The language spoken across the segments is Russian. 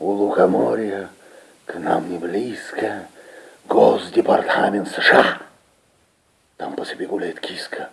У лукоморья к нам не близко Госдепартамент США. Там по себе гуляет киска.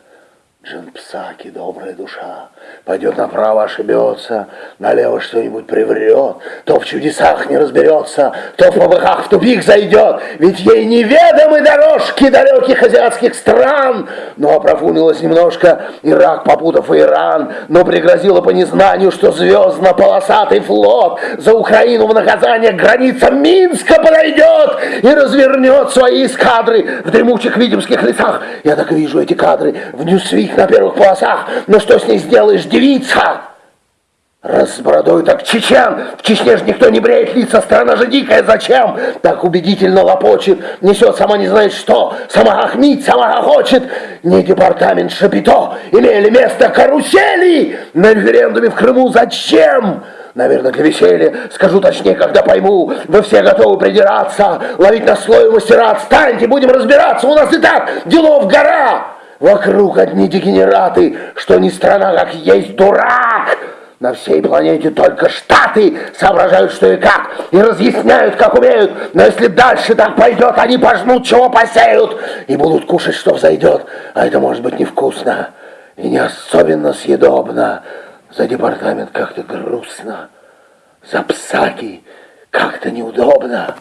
Джен Псаки, добрая душа, пойдет направо, ошибется, налево что-нибудь приврет, то в чудесах не разберется, то впопыхах в тупик зайдет, ведь ей неведомы дорожки далеких азиатских стран. Но опрофунилась немножко Ирак, попутав Иран, но пригрозила по незнанию, что звездно-полосатый флот за Украину в наказание к границам Минска подойдет и развернет свои эскадры в дремучих витебских лесах. Я так вижу эти кадры в Newsweek на первых полосах. Но что с ней сделаешь, девица? Раз с бородой так чечен, в Чечне же никто не бреет лица, страна же дикая, зачем? Так убедительно лопочет, несет сама не знает что, сама хохмит, сама хохочет. Не департамент Шапито, имели место карусели на референдуме в Крыму, зачем? Наверное, для веселья, скажу точнее, когда пойму, вы все готовы придираться, ловить на слой мастера, отстаньте, будем разбираться, у нас и так делов гора. Вокруг одни дегенераты, что не страна, как есть дурак. На всей планете только Штаты соображают, что и как, и разъясняют, как умеют. Но если дальше так пойдет, они пожнут, чего посеют, и будут кушать, что взойдет. А это может быть невкусно и не особенно съедобно. За департамент как-то грустно, за псаки как-то неудобно.